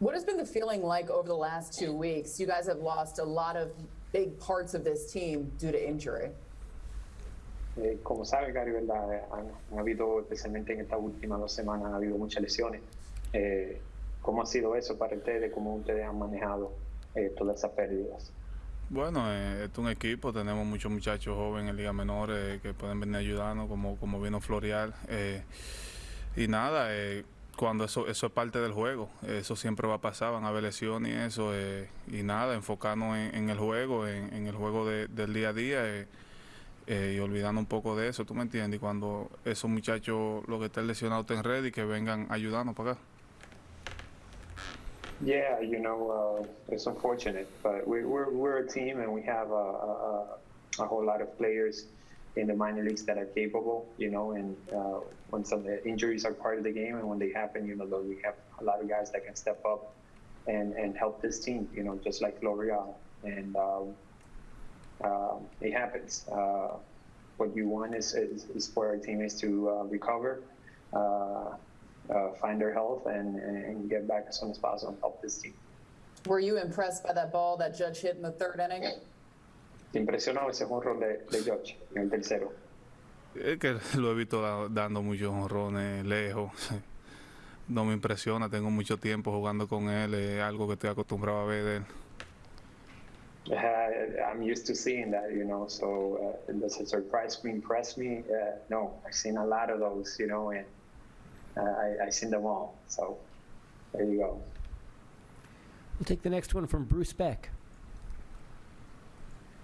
What has been the feeling like over the last two weeks? You guys have lost a lot of big parts of this team due to injury. Eh, como sabe, Gary, ¿verdad? Eh, Han, han habido, especialmente en estas últimas dos semanas, han habido muchas lesiones. Eh, ¿Cómo ha sido eso para ustedes? ¿Cómo ustedes han manejado eh, todas esas pérdidas? Bueno, eh, es un equipo, tenemos muchos muchachos jóvenes en Liga Menor eh, que pueden venir a ayudarnos, como, como vino Florial. eh, y nada, eh, cuando eso, eso es parte del juego, eso siempre va a pasar, van a haber lesiones y eso. eh, y nada, enfocarnos en, en el juego, en, en el juego de- del día a día eh, eh, y olvidando un poco de eso, ¿tú me entiendes? Y cuando esos muchachos, los que estén lesionados, estén ready, que vengan a para acá. Yeah, you know, uh, it's unfortunate, but we, we're, we're a team and we have a, a whole lot of players in the minor leagues that are capable, you know, and uh, when some injuries are part of the game and when they happen, you know, we have a lot of guys that can step up and, and help this team, you know, just like L'Oreal. And um, um, it happens. Uh, what you want is, is, is for our teammates to uh, recover, uh, uh, find their health, and, and get back as soon as possible and help this team. Were you impressed by that ball that Judge hit in the third inning? ¿Te impresionó ese honrón de, de George en el tercero? Es que lo he visto da- dando muchos honrones lejos. No me impresiona, tengo mucho tiempo jugando con él, es algo que estoy acostumbrado a ver de él. Uh, I'm used to seeing that, you know, so uh, does it surprise me, impress me? Uh, no, I've seen a lot of those, you know, and uh, I, I've seen them all. So there you go. We'll take the next one from Bruce Beck.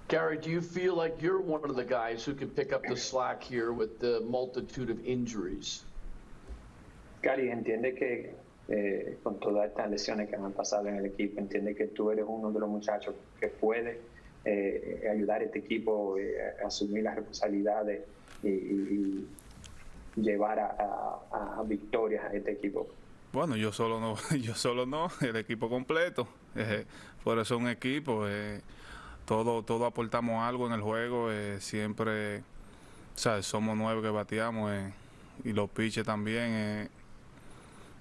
Gary, do you feel like you're one of the guys who can pick up the slack here with the multitude of injuries? Gary, entiende que eh, con todas estas lesiones que me han pasado en el equipo, entiende que tú eres uno de los muchachos que puede eh, ayudar a este equipo eh, a asumir las responsabilidades y, y- y llevar a, a- a victorias a este equipo. Bueno, yo solo no, yo solo no, el equipo completo. Eh, por eso es un equipo, eh, todo, todo aportamos algo en el juego, eh, siempre, ¿sabes? somos nueve que bateamos eh, y los pitches también. eh,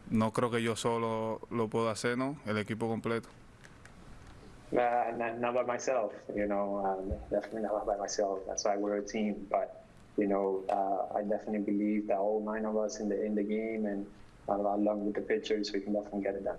no creo que yo solo lo pueda hacer, ¿no? El equipo completo. Uh, not, not by myself, you know, um, definitely not by myself. That's why we're a team. But, you know, uh, I definitely believe that all nine of us in the in the game and uh, along with the pitchers, we can definitely get it done.